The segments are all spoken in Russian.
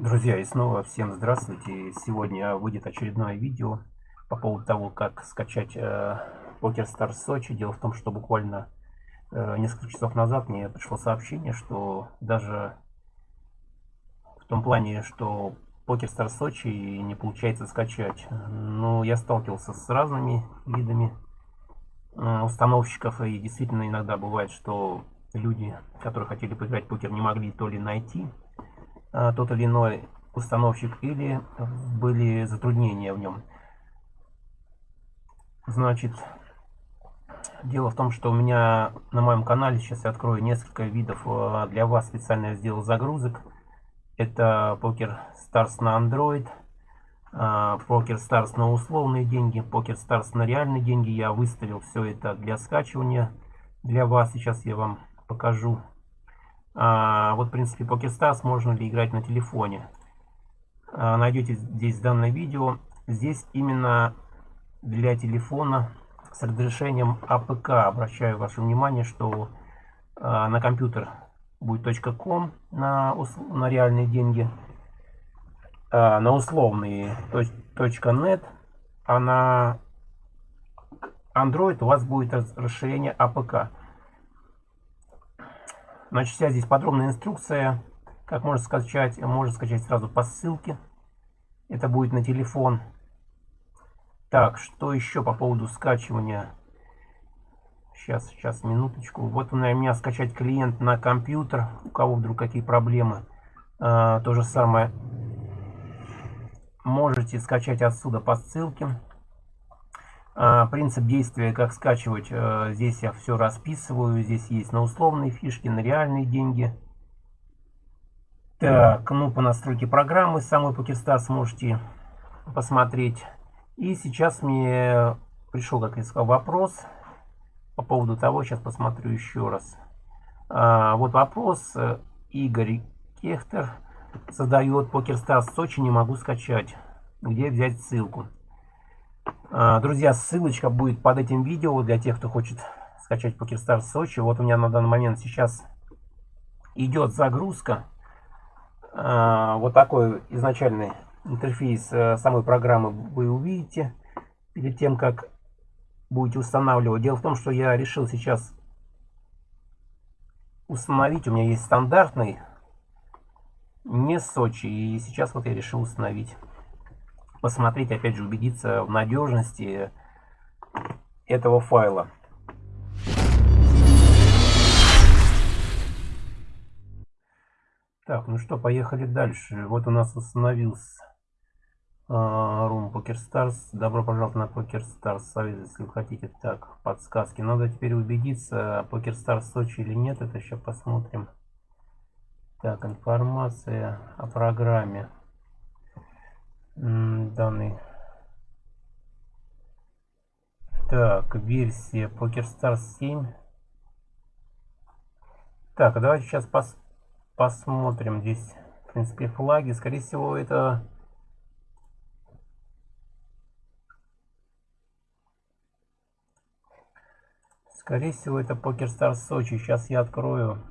Друзья, и снова всем здравствуйте. Сегодня выйдет очередное видео по поводу того, как скачать э, Poker Stars Сочи. Дело в том, что буквально э, несколько часов назад мне пришло сообщение, что даже в том плане, что Poker Stars Сочи не получается скачать. Но я сталкивался с разными видами э, установщиков, и действительно иногда бывает, что люди, которые хотели поиграть в покер, не могли то ли найти тот или иной установщик или были затруднения в нем. Значит, дело в том, что у меня на моем канале сейчас я открою несколько видов а, для вас специально я сделал загрузок. Это Poker Stars на Android, а, Poker Stars на условные деньги, Poker Stars на реальные деньги. Я выставил все это для скачивания для вас. Сейчас я вам покажу а, вот, в принципе, PokerStars можно ли играть на телефоне. А, найдете здесь данное видео. Здесь именно для телефона с разрешением APK. Обращаю ваше внимание, что а, на компьютер будет .com на, на реальные деньги, а, на условные .net, а на Android у вас будет расширение APK. Значит, вся здесь подробная инструкция, как можно скачать. Можно скачать сразу по ссылке. Это будет на телефон. Так, что еще по поводу скачивания? Сейчас, сейчас, минуточку. Вот у меня скачать клиент на компьютер. У кого вдруг какие проблемы. А, то же самое. Можете скачать отсюда по ссылке. А, принцип действия, как скачивать, э, здесь я все расписываю. Здесь есть на условные фишки, на реальные деньги. Так, ну по настройке программы самой PokerStars можете посмотреть. И сейчас мне пришел, как я сказал, вопрос по поводу того, сейчас посмотрю еще раз. А, вот вопрос э, Игорь Кехтер задает PokerStars Сочи, не могу скачать. Где взять ссылку? А, друзья, ссылочка будет под этим видео для тех, кто хочет скачать PokerStars Сочи. Вот у меня на данный момент сейчас идет загрузка. А, вот такой изначальный интерфейс э, самой программы вы увидите перед тем, как будете устанавливать. Дело в том, что я решил сейчас установить. У меня есть стандартный, не Сочи. И сейчас вот я решил установить посмотреть, опять же, убедиться в надежности этого файла. Так, ну что, поехали дальше. Вот у нас установился uh, Room Poker Stars. Добро пожаловать на Poker Stars Союз, если вы хотите. Так, подсказки. Надо теперь убедиться, Poker Stars Сочи или нет. Это еще посмотрим. Так, информация о программе данный. Так, версия PokerStars 7. Так, давайте сейчас пос посмотрим здесь, в принципе, флаги. Скорее всего, это... Скорее всего, это PokerStars Сочи. Сейчас я открою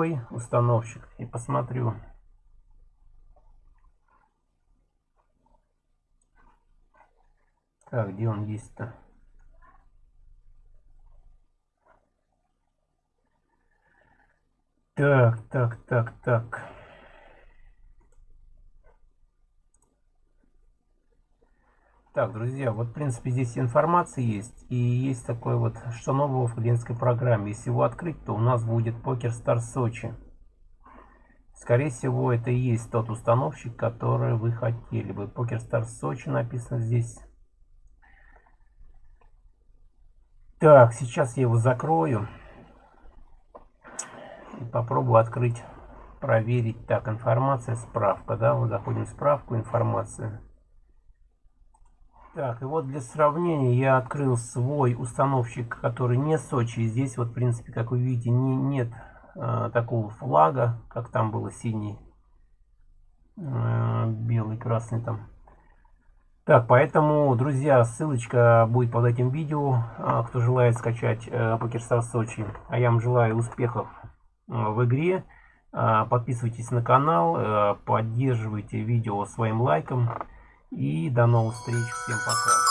Другой установщик и посмотрю. Так, где он есть-то? Так, так, так, так. Так, друзья, вот в принципе здесь информация есть. И есть такое вот, что нового в клиентской программе. Если его открыть, то у нас будет Poker Star Сочи. Скорее всего, это и есть тот установщик, который вы хотели бы. Poker Star Сочи написано здесь. Так, сейчас я его закрою. И попробую открыть, проверить. Так, информация, справка, да, мы заходим в справку, информация. Так, и вот для сравнения я открыл свой установщик, который не Сочи. Здесь вот, в принципе, как вы видите, не, нет э, такого флага, как там было синий, э, белый, красный там. Так, поэтому, друзья, ссылочка будет под этим видео, а, кто желает скачать э, PokerStars Сочи. А я вам желаю успехов э, в игре. А, подписывайтесь на канал, э, поддерживайте видео своим лайком. И до новых встреч. Всем пока.